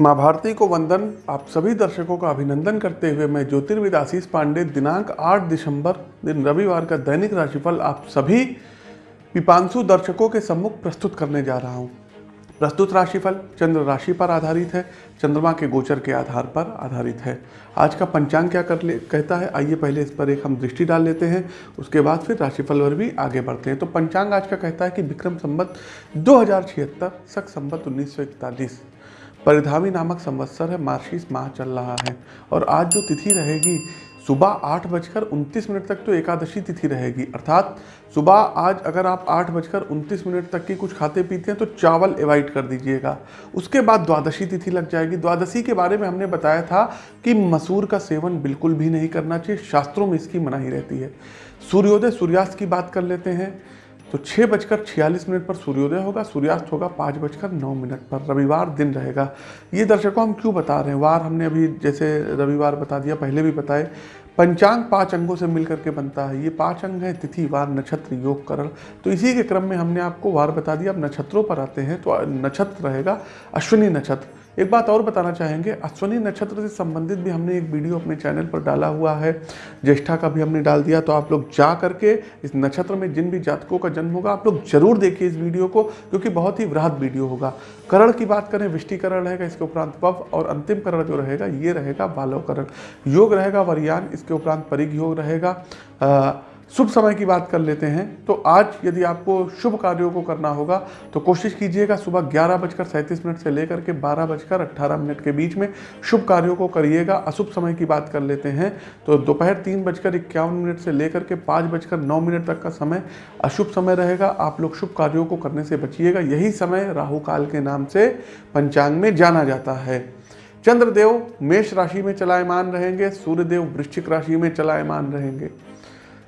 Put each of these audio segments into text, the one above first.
माँ भारती को वंदन। आप सभी दर्शकों का अभिनंदन करते हुए मैं ज्योतिर्विद आशीष पांडे, दिनांक 8 दिसंबर, दिन रविवार का दैनिक राशिफल आप सभी पिपांशु दर्शकों के सम्मुख प्रस्तुत करने जा रहा हूँ। प्रस्तुत राशिफल चंद्र राशि पर आधारित है। चंद्रमा के गोचर के आधार पर आधारित है। आज का पंचांग क्या कर ले, कहता है, आइए पहले इस पर एक हम दृष्टि डाल लेते हैं, उसके बाद फिर राशिफल पर भी आगे बढ़ते हैं। तो पंचांग आज का कहता है कि विक्रम संबत दो हज़ार छिहत्तर, सख संबत उन्नीस सौ इकतालीस। परिधामी नामक संवत्सर है, मार्शीस माह चल रहा है। और आज जो तिथि रहेगी, सुबह आठ बजकर उनतीस मिनट तक तो एकादशी तिथि रहेगी। अर्थात सुबह आज अगर आप आठ बजकर उनतीस मिनट तक की कुछ खाते पीते हैं तो चावल अवॉइड कर दीजिएगा। उसके बाद द्वादशी तिथि लग जाएगी। द्वादशी के बारे में हमने बताया था कि मसूर का सेवन बिल्कुल भी नहीं करना चाहिए। शास्त्रों में इसकी मनाही रहती है। सूर्योदय सूर्यास्त की बात कर लेते हैं। तो छः बजकर छियालीस मिनट पर सूर्योदय होगा, सूर्यास्त होगा पाँच बजकर नौ मिनट पर, रविवार दिन रहेगा। ये दर्शकों, हम क्यों बता रहे हैं? वार हमने अभी जैसे रविवार बता दिया, पहले भी बताए, पंचांग पाँच अंगों से मिलकर के बनता है। ये पाँच अंग है, तिथि, वार, नक्षत्र, योग, करण। तो इसी के क्रम में हमने आपको वार बता दिया। अब नक्षत्रों पर आते हैं तो नक्षत्र रहेगा अश्विनी नक्षत्र। एक बात और बताना चाहेंगे, अश्वनी नक्षत्र से संबंधित भी हमने एक वीडियो अपने चैनल पर डाला हुआ है, ज्येष्ठा का भी हमने डाल दिया तो आप लोग जा करके इस नक्षत्र में जिन भी जातकों का जन्म होगा, आप लोग ज़रूर देखिए इस वीडियो को, क्योंकि बहुत ही वृहद वीडियो होगा। करण की बात करें, विष्टिकरण रहेगा, इसके उपरांत पव और अंतिम करण जो रहेगा, ये रहेगा बालवकरण योग रहेगा, वरियान, इसके उपरांत परिग योग रहेगा शुभ समय की बात कर लेते हैं। तो आज यदि आपको शुभ कार्यों को करना होगा तो कोशिश कीजिएगा सुबह ग्यारह बजकर सैंतीस मिनट से लेकर के बारह बजकर अट्ठारह मिनट के बीच में शुभ कार्यों को करिएगा, अशुभ समय की बात कर लेते हैं। तो दोपहर तीन बजकर इक्यावन मिनट से लेकर के पाँच बजकर नौ मिनट तक का समय अशुभ समय रहेगा। आप लोग शुभ कार्यों को करने से बचिएगा। यही समय राहु काल के नाम से पंचांग में जाना जाता है। चंद्रदेव मेष राशि में चलायमान रहेंगे, सूर्यदेव वृश्चिक राशि में चलायमान रहेंगे।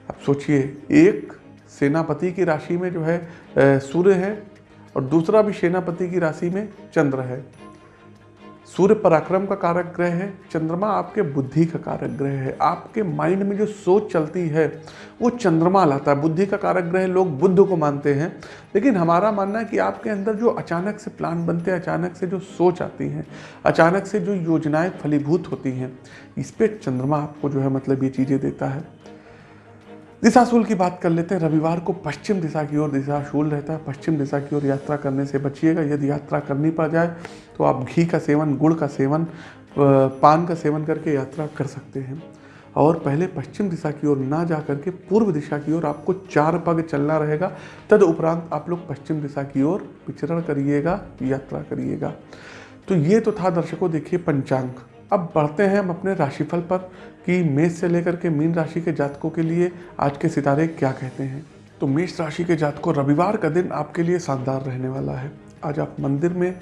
अब सोचिए, एक सेनापति की राशि में जो है सूर्य है और दूसरा भी सेनापति की राशि में चंद्र है। सूर्य पराक्रम का कारक ग्रह है, चंद्रमा आपके बुद्धि का कारक ग्रह है। आपके माइंड में जो सोच चलती है, वो चंद्रमा लाता है। बुद्धि का कारक ग्रह लोग बुद्ध को मानते हैं, लेकिन हमारा मानना है कि आपके अंदर जो अचानक से प्लान बनते हैं, अचानक से जो सोच आती हैं, अचानक से जो योजनाएँ फलीभूत होती हैं, इस पर चंद्रमा आपको जो है मतलब ये चीज़ें देता है। दिशाशूल की बात कर लेते हैं। रविवार को पश्चिम दिशा की ओर दिशाशूल रहता है। पश्चिम दिशा की ओर यात्रा करने से बचिएगा। यदि यात्रा करनी पड़ जाए तो आप घी का सेवन, गुड़ का सेवन पान का सेवन करके यात्रा कर सकते हैं। और पहले पश्चिम दिशा की ओर ना जा करके पूर्व दिशा की ओर आपको चार पग चलना रहेगा। तद उपरांत आप लोग पश्चिम दिशा की ओर विचरण करिएगा, यात्रा करिएगा। तो ये तो था दर्शकों, देखिए पंचांग। अब बढ़ते हैं हम अपने राशिफल पर कि मेष से लेकर के मीन राशि के जातकों के लिए आज के सितारे क्या कहते हैं। तो मेष राशि के जातकों, रविवार का दिन आपके लिए शानदार रहने वाला है। आज आप मंदिर में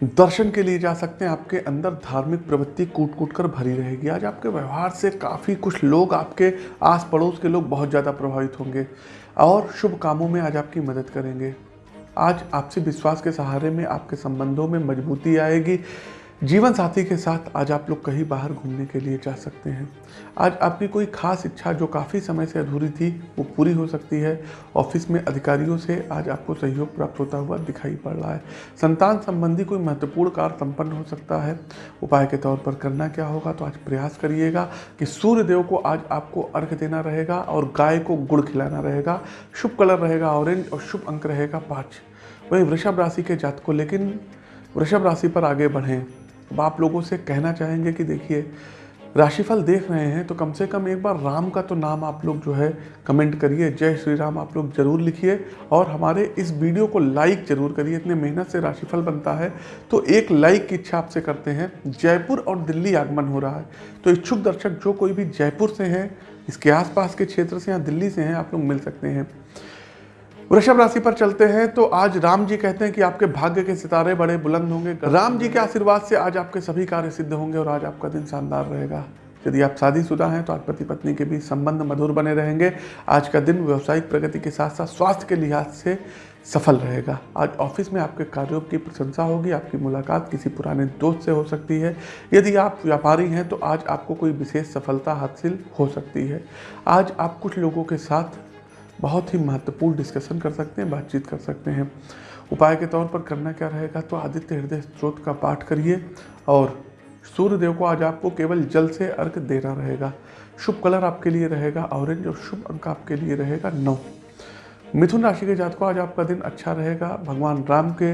दर्शन के लिए जा सकते हैं। आपके अंदर धार्मिक प्रवृत्ति कूट कूट कर भरी रहेगी। आज आपके व्यवहार से काफ़ी कुछ लोग आपके आस पड़ोस के लोग बहुत ज़्यादा प्रभावित होंगे और शुभ कामों में आज आपकी मदद करेंगे। आज आपसे विश्वास के सहारे में आपके संबंधों में मजबूती आएगी। जीवन साथी के साथ आज आप लोग कहीं बाहर घूमने के लिए जा सकते हैं। आज आपकी कोई खास इच्छा जो काफ़ी समय से अधूरी थी, वो पूरी हो सकती है। ऑफ़िस में अधिकारियों से आज आपको सहयोग प्राप्त होता हुआ दिखाई पड़ रहा है। संतान संबंधी कोई महत्वपूर्ण कार्य संपन्न हो सकता है। उपाय के तौर पर करना क्या होगा तो आज प्रयास करिएगा कि सूर्य देव को आज आपको अर्घ देना रहेगा और गाय को गुड़ खिलाना रहेगा। शुभ कलर रहेगा ऑरेंज और शुभ अंक रहेगा पाँच। वही वृषभ राशि के जात को लेकिन वृषभ राशि पर आगे बढ़ें। अब आप लोगों से कहना चाहेंगे कि देखिए, राशिफल देख रहे हैं तो कम से कम एक बार राम का तो नाम आप लोग जो है कमेंट करिए, जय श्री राम आप लोग ज़रूर लिखिए, और हमारे इस वीडियो को लाइक ज़रूर करिए, इतने मेहनत से राशिफल बनता है तो एक लाइक की इच्छा आपसे करते हैं, जयपुर और दिल्ली आगमन हो रहा है तो इच्छुक दर्शक जो कोई भी जयपुर से हैं, इसके आसपास के क्षेत्र से या दिल्ली से हैं, आप लोग मिल सकते हैं। वृषभ राशि पर चलते हैं तो आज राम जी कहते हैं कि आपके भाग्य के सितारे बड़े बुलंद होंगे। राम जी के आशीर्वाद से आज आपके सभी कार्य सिद्ध होंगे और आज आपका दिन शानदार रहेगा। यदि आप शादीशुदा हैं तो आज पति पत्नी के बीच संबंध मधुर बने रहेंगे। आज का दिन व्यावसायिक प्रगति के साथ साथ स्वास्थ्य के लिहाज से सफल रहेगा। आज ऑफ़िस में आपके कार्यों की प्रशंसा होगी, आपकी मुलाकात किसी पुराने दोस्त से हो सकती है। यदि आप व्यापारी हैं तो आज आपको कोई विशेष सफलता हासिल हो सकती है। आज आप कुछ लोगों के साथ बहुत ही महत्वपूर्ण डिस्कशन कर सकते हैं, बातचीत कर सकते हैं। उपाय के तौर पर करना क्या रहेगा तो आदित्य हृदय स्त्रोत का पाठ करिए और सूर्य देव को आज आपको केवल जल से अर्घ देना रहेगा। शुभ कलर आपके लिए रहेगा ऑरेंज और शुभ अंक आपके लिए रहेगा, नौ। मिथुन राशि के जातकों, आज आपका दिन अच्छा रहेगा। भगवान राम के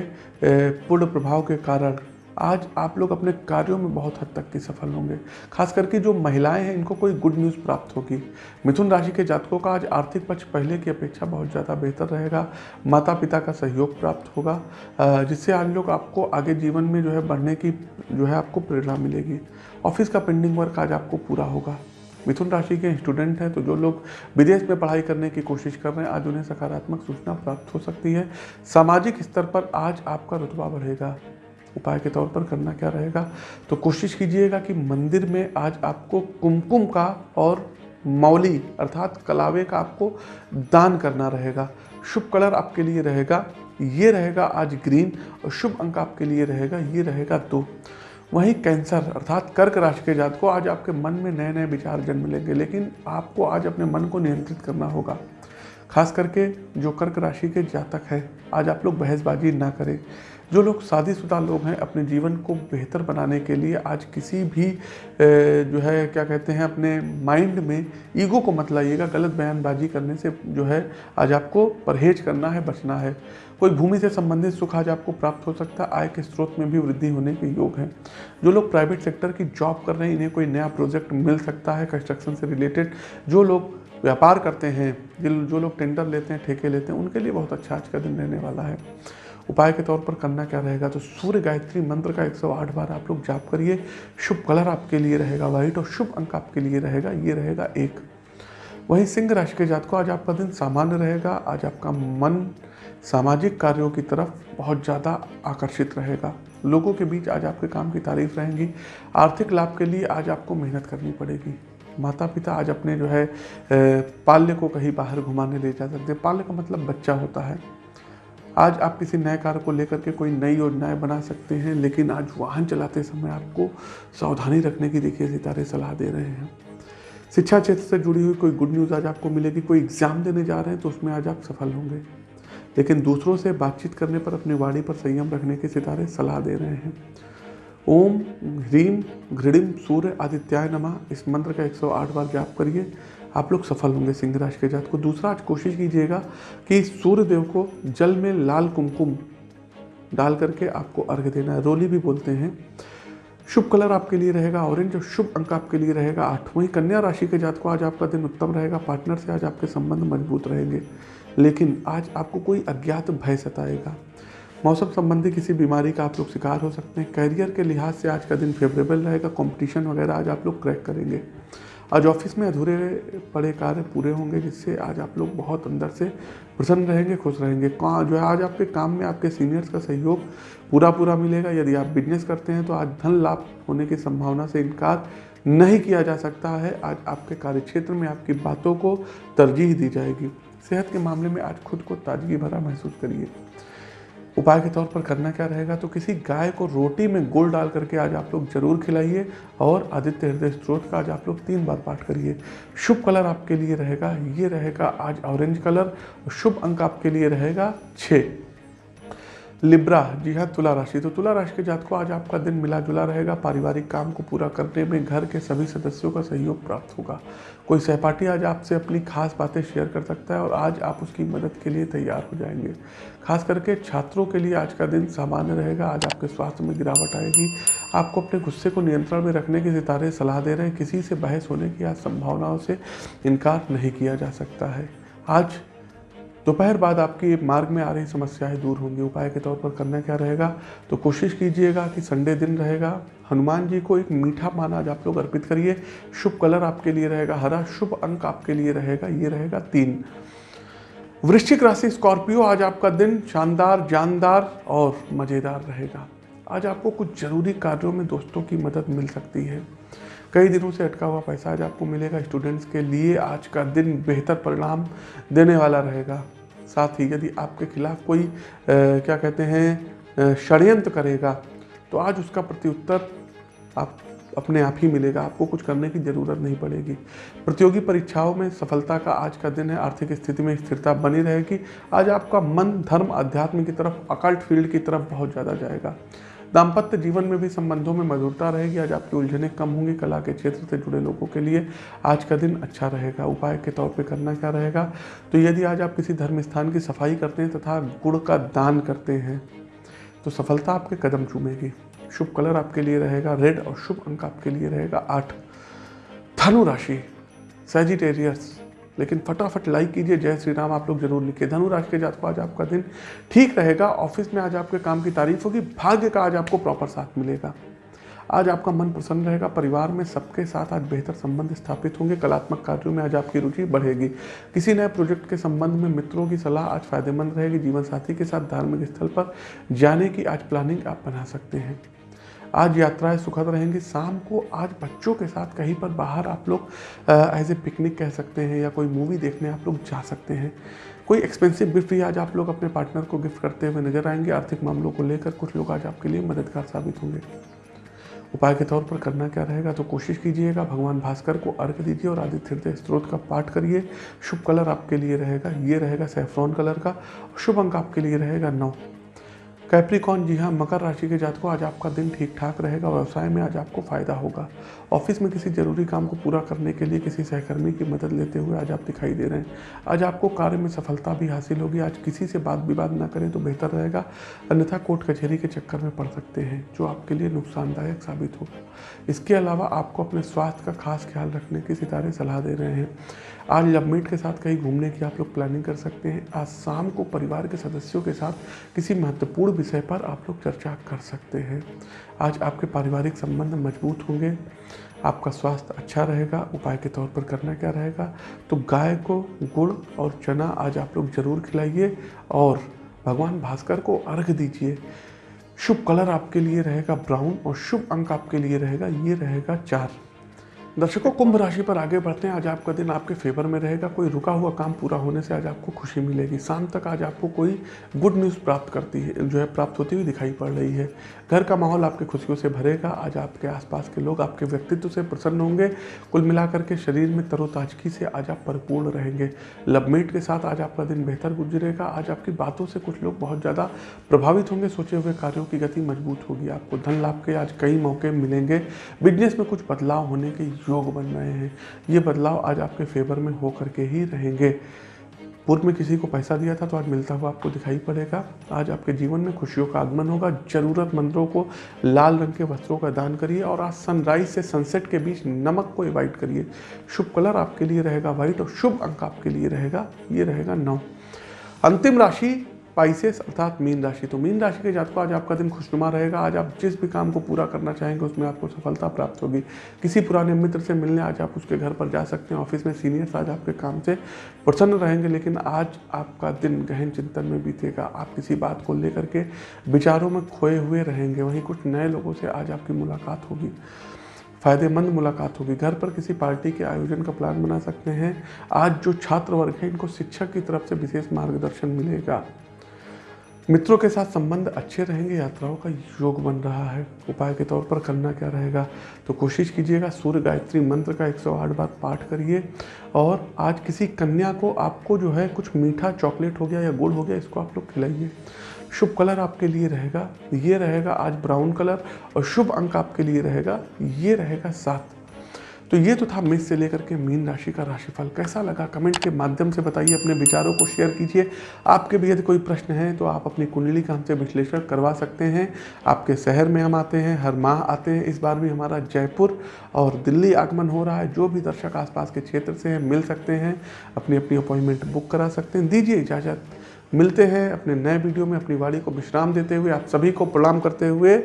पूर्ण प्रभाव के कारण आज आप लोग अपने कार्यों में बहुत हद तक की सफल होंगे। खास करके जो महिलाएँ हैं, इनको कोई गुड न्यूज़ प्राप्त होगी। मिथुन राशि के जातकों का आज आर्थिक पक्ष पहले की अपेक्षा बहुत ज़्यादा बेहतर रहेगा। माता पिता का सहयोग प्राप्त होगा जिससे आज लोग आपको आगे जीवन में जो है बढ़ने की, जो है आपको प्रेरणा मिलेगी। ऑफ़िस का पेंडिंग वर्क आज आपको पूरा होगा। मिथुन राशि के स्टूडेंट हैं तो जो लोग विदेश में पढ़ाई करने की कोशिश कर रहे हैं, आज उन्हें सकारात्मक सूचना प्राप्त हो सकती है। सामाजिक स्तर पर आज आपका रुतबा बढ़ेगा। उपाय के तौर पर करना क्या रहेगा? तो कोशिश कीजिएगा कि मंदिर में आज आपको कुमकुम का और मौली अर्थात कलावे का आपको दान करना रहेगा। शुभ कलर आपके लिए रहेगा, ये रहेगा आज ग्रीन और शुभ अंक आपके लिए रहेगा, ये रहेगा दो। वहीं कैंसर अर्थात कर्क राशि के जात को आज आपके मन में नए नए विचार जन्म लेंगे, लेकिन आपको आज अपने मन को नियंत्रित करना होगा। खास करके जो कर्क राशि के जातक हैं, आज आप लोग बहसबाजी ना करें। जो लोग शादीशुदा लोग हैं, अपने जीवन को बेहतर बनाने के लिए आज किसी भी जो है, क्या कहते हैं, अपने माइंड में ईगो को मत लाइएगा। गलत बयानबाजी करने से जो है, आज आपको परहेज करना है, बचना है। कोई भूमि से संबंधित सुख आज आपको प्राप्त हो सकता है। आय के स्रोत में भी वृद्धि होने के योग हैं। जो लोग प्राइवेट सेक्टर की जॉब कर रहे हैं, इन्हें कोई नया प्रोजेक्ट मिल सकता है, कंस्ट्रक्शन से रिलेटेड। जो लोग व्यापार करते हैं जिन जो लोग टेंडर लेते हैं, ठेके लेते हैं, उनके लिए बहुत अच्छा आज का दिन रहने वाला है। उपाय के तौर पर करना क्या रहेगा? तो सूर्य गायत्री मंत्र का 108 बार आप लोग जाप करिए। शुभ कलर आपके लिए रहेगा व्हाइट और शुभ अंक आपके लिए रहेगा, ये रहेगा एक। वहीं सिंह राशि के जात को आज आपका दिन सामान्य रहेगा, आज आपका मन सामाजिक कार्यों की तरफ़ बहुत ज़्यादा आकर्षित रहेगा। लोगों के बीच आज आपके काम की तारीफ़ रहेंगी। आर्थिक लाभ के लिए आज आपको मेहनत करनी पड़ेगी। माता पिता आज अपने जो है पाल्य को कहीं बाहर घुमाने ले जा सकते हैं। पाल्य का मतलब बच्चा होता है। आज आप किसी नए कार्य को लेकर के कोई नई योजनाएँ बना सकते हैं, लेकिन आज वाहन चलाते समय आपको सावधानी रखने की देखिए, सितारे सलाह दे रहे हैं। शिक्षा क्षेत्र से जुड़ी हुई कोई गुड न्यूज़ आज आपको मिलेगी, कोई एग्ज़ाम देने जा रहे हैं तो उसमें आज आप सफल होंगे। लेकिन दूसरों से बातचीत करने पर, अपनी वाणी पर संयम रखने के सितारे सलाह दे रहे हैं। ओम ह्रीम घृणिम सूर्य आदित्याय नमा। इस मंत्र का 108 बार जाप करिए। आप लोग सफल होंगे सिंह राशि के जात को। दूसरा, आज कोशिश कीजिएगा कि सूर्य देव को जल में लाल कुमकुम डाल करके आपको अर्घ देना है। रोली भी बोलते हैं। शुभ कलर आपके लिए रहेगा, ऑरेंज, और शुभ अंक आपके लिए रहेगा आठ वहीं कन्या राशि के जात को आज आपका दिन उत्तम रहेगा। पार्टनर से आज आपके संबंध मज़बूत रहेंगे। लेकिन आज आपको कोई अज्ञात भय सताएगा। मौसम संबंधी किसी बीमारी का आप लोग शिकार हो सकते हैं। कैरियर के लिहाज से आज का दिन फेवरेबल रहेगा। कंपटीशन वगैरह आज आप लोग क्रैक करेंगे। आज ऑफ़िस में अधूरे पड़े कार्य पूरे होंगे, जिससे आज आप लोग बहुत अंदर से प्रसन्न रहेंगे, खुश रहेंगे। कहाँ जो है आज आपके काम में आपके सीनियर्स का सहयोग पूरा पूरा मिलेगा। यदि आप बिज़नेस करते हैं तो आज धन लाभ होने की संभावना से इनकार नहीं किया जा सकता है। आज आपके कार्यक्षेत्र में आपकी बातों को तरजीह दी जाएगी। सेहत के मामले में आज खुद को ताजगी भरा महसूस करिए। उपाय के तौर पर करना क्या रहेगा? तो किसी गाय को रोटी में गुड़ डाल करके आज आप लोग ज़रूर खिलाइए और आदित्य हृदय स्त्रोत का आज आप लोग तीन बार पाठ करिए। शुभ कलर आपके लिए रहेगा, ये रहेगा आज ऑरेंज कलर शुभ अंक आपके लिए रहेगा छः लिब्रा, जी हाँ तुला राशि। तो तुला राशि के जात को आज आपका दिन मिला जुला रहेगा। पारिवारिक काम को पूरा करने में घर के सभी सदस्यों का सहयोग प्राप्त होगा। कोई सहपाठी आज आपसे अपनी खास बातें शेयर कर सकता है और आज आप उसकी मदद के लिए तैयार हो जाएँगे। खास करके छात्रों के लिए आज का दिन सामान्य रहेगा। आज आपके स्वास्थ्य में गिरावट आएगी। आपको अपने गुस्से को नियंत्रण में रखने के सितारे सलाह दे रहे हैं। किसी से बहस होने की आज संभावनाओं से इनकार नहीं किया जा सकता है। आज दोपहर बाद आपकी मार्ग में आ रही समस्याएँ दूर होंगी। उपाय के तौर पर करना क्या रहेगा? तो कोशिश कीजिएगा कि संडे दिन रहेगा। हनुमान जी को एक मीठा पान आज आप लोग अर्पित करिए। शुभ कलर आपके लिए रहेगा, हरा शुभ अंक आपके लिए रहेगा, ये रहेगा तीन। वृश्चिक राशि स्कॉर्पियो, आज आपका दिन शानदार, जानदार और मज़ेदार रहेगा। आज आपको कुछ ज़रूरी कार्यों में दोस्तों की मदद मिल सकती है। कई दिनों से अटका हुआ पैसा आज आपको मिलेगा। स्टूडेंट्स के लिए आज का दिन बेहतर परिणाम देने वाला रहेगा। साथ ही यदि आपके खिलाफ कोई आ, क्या कहते हैं षडयंत्र करेगा तो आज उसका प्रत्युत्तर आप अपने आप ही मिलेगा। आपको कुछ करने की ज़रूरत नहीं पड़ेगी। प्रतियोगी परीक्षाओं में सफलता का आज का दिन है। आर्थिक स्थिति में स्थिरता बनी रहेगी। आज आपका मन धर्म अध्यात्म की तरफ़ अकल्ट फ़ील्ड की तरफ़ बहुत ज़्यादा जाएगा। दाम्पत्य जीवन में भी संबंधों में मधुरता रहेगी, आज आपकी उलझने कम होंगी कला के क्षेत्र से जुड़े लोगों के लिए। आज का दिन अच्छा रहेगा, उपाय के तौर पर करना क्या रहेगा? तो यदि आज आप किसी धर्म स्थान की सफ़ाई करते हैं तथा गुड़ का दान करते हैं तो सफलता आपके कदम चूमेगी। शुभ कलर आपके लिए रहेगा, रेड और शुभ अंक आपके लिए रहेगा आठ। धनु राशि सेजिटेरियस लेकिन फटाफट लाइक कीजिए। जय श्री राम, आप लोग ज़रूर लिखिए। धनु राशि के जात को आज आपका दिन ठीक रहेगा। ऑफ़िस में आज आपके काम की तारीफ़ होगी। भाग्य का आज आपको प्रॉपर साथ मिलेगा। आज आपका मन प्रसन्न रहेगा। परिवार में सबके साथ आज बेहतर संबंध स्थापित होंगे। कलात्मक कार्यों में आज आपकी रुचि बढ़ेगी। किसी नए प्रोजेक्ट के संबंध में मित्रों की सलाह आज फ़ायदेमंद रहेगी। जीवन साथी के साथ धार्मिक स्थल पर जाने की आज प्लानिंग आप बना सकते हैं। आज यात्राएँ सुखद रहेंगी। शाम को आज बच्चों के साथ कहीं पर बाहर आप लोग एज ए पिकनिक कह सकते हैं या कोई मूवी देखने आप लोग जा सकते हैं। कोई एक्सपेंसिव गिफ्ट भी आज आप लोग अपने पार्टनर को गिफ्ट करते हुए नज़र आएँगे। आर्थिक मामलों को लेकर कुछ लोग आज आपके लिए मददगार साबित होंगे। उपाय के तौर पर करना क्या रहेगा तो कोशिश कीजिएगा। भगवान भास्कर को अर्घ दीजिए और आदित्य हृदय स्त्रोत का पाठ करिए। शुभ कलर आपके लिए रहेगा। ये रहेगा सेफ्रॉन कलर का। शुभ अंक आपके लिए रहेगा नौ। कैप्रिकॉन जी हाँ मकर राशि के जात को आज आपका दिन ठीक ठाक रहेगा, व्यवसाय में आज आपको फ़ायदा होगा। ऑफ़िस में किसी ज़रूरी काम को पूरा करने के लिए किसी सहकर्मी की मदद लेते हुए आज आप दिखाई दे रहे हैं। आज आपको कार्य में सफलता भी हासिल होगी, आज किसी से बात विवाद ना करें तो बेहतर रहेगा, अन्यथा कोर्ट कचहरी के चक्कर में पड़ सकते हैं, जो आपके लिए नुकसानदायक साबित होगा। इसके अलावा आपको अपने स्वास्थ्य का खास ख्याल रखने की सितारे सलाह दे रहे हैं। आज लवमेट के साथ कहीं घूमने की आप लोग प्लानिंग कर सकते हैं। आज शाम को परिवार के सदस्यों के साथ किसी महत्वपूर्ण विषय पर आप लोग चर्चा कर सकते हैं। आज आपके पारिवारिक संबंध मज़बूत होंगे, आपका स्वास्थ्य अच्छा रहेगा, उपाय के तौर पर करना क्या रहेगा? तो गाय को गुड़ और चना आज आप लोग ज़रूर खिलाइए और भगवान भास्कर को अर्घ दीजिए। शुभ कलर आपके लिए रहेगा ब्राउन और शुभ अंक आपके लिए रहेगा, ये रहेगा चार। दर्शकों, कुंभ राशि पर आगे बढ़ते हैं। आज आपका दिन आपके फेवर में रहेगा। कोई रुका हुआ काम पूरा होने से आज आपको खुशी मिलेगी। शाम तक आज आपको कोई गुड न्यूज़ प्राप्त करती है, जो है प्राप्त होती हुई दिखाई पड़ रही है। घर का माहौल आपकी खुशियों से भरेगा। आज आपके आसपास के लोग आपके व्यक्तित्व से प्रसन्न होंगे। कुल मिलाकर के शरीर में तरोताजगी से आज आप परिपूर्ण रहेंगे। लवमेट के साथ आज आपका दिन बेहतर गुजरेगा। आज आपकी बातों से कुछ लोग बहुत ज़्यादा प्रभावित होंगे। सोचे हुए कार्यों की गति मज़बूत होगी आपको। धन लाभ के आज कई मौके मिलेंगे। बिज़नेस में कुछ बदलाव होने के योग बन रहे हैं। ये बदलाव आज आपके फेवर में हो करके ही रहेंगे। पूर्व में किसी को पैसा दिया था तो आज मिलता हुआ आपको दिखाई पड़ेगा। आज आपके जीवन में खुशियों का आगमन होगा। ज़रूरतमंदों को लाल रंग के वस्त्रों का दान करिए और आज सनराइज से सनसेट के बीच नमक को एवॉइड करिए। शुभ कलर आपके लिए रहेगा व्हाइट और शुभ अंक आपके लिए रहेगा। ये रहेगा नौ। अंतिम राशि पाइसेस अर्थात मीन राशि। तो मीन राशि के जातकों, आज आपका दिन खुशनुमा रहेगा। आज आप जिस भी काम को पूरा करना चाहेंगे, उसमें आपको सफलता प्राप्त होगी। किसी पुराने मित्र से मिलने आज आप उसके घर पर जा सकते हैं। ऑफ़िस में सीनियर्स आज आपके काम से प्रसन्न रहेंगे, लेकिन आज आपका दिन गहन चिंतन में बीतेगा। आप किसी बात को लेकर के विचारों में खोए हुए रहेंगे। वहीं कुछ नए लोगों से आज आपकी मुलाकात होगी। फ़ायदेमंद मुलाकात होगी। घर पर किसी पार्टी के आयोजन का प्लान बना सकते हैं। आज जो छात्र वर्ग है, इनको शिक्षक की तरफ़ से विशेष मार्गदर्शन मिलेगा। मित्रों के साथ संबंध अच्छे रहेंगे, यात्राओं का योग बन रहा है। उपाय के तौर पर करना क्या रहेगा? तो कोशिश कीजिएगा, सूर्य गायत्री मंत्र का 108 बार पाठ करिए। और आज किसी कन्या को आपको जो है कुछ मीठा चॉकलेट हो गया या गुड़ हो गया, इसको आप लोग खिलाइए। शुभ कलर आपके लिए रहेगा, ये रहेगा आज ब्राउन कलर, और शुभ अंक आपके लिए रहेगा, ये रहेगा सात। तो ये तो था मेष से लेकर के मीन राशि का राशिफल। कैसा लगा? कमेंट के माध्यम से बताइए, अपने विचारों को शेयर कीजिए। आपके भी यदि कोई प्रश्न है तो आप अपनी कुंडली का हमसे विश्लेषण करवा सकते हैं। आपके शहर में हम आते हैं, हर माह आते हैं। इस बार भी हमारा जयपुर और दिल्ली आगमन हो रहा है। जो भी दर्शक आसपास के क्षेत्र से हैं, मिल सकते हैं। अपनी अपनी अपॉइंटमेंट बुक करा सकते हैं। दीजिए इजाज़त। मिलते हैं अपने नए वीडियो में अपनी वाणी को विश्राम देते हुए। आप सभी को प्रणाम करते हुए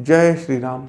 जय श्री राम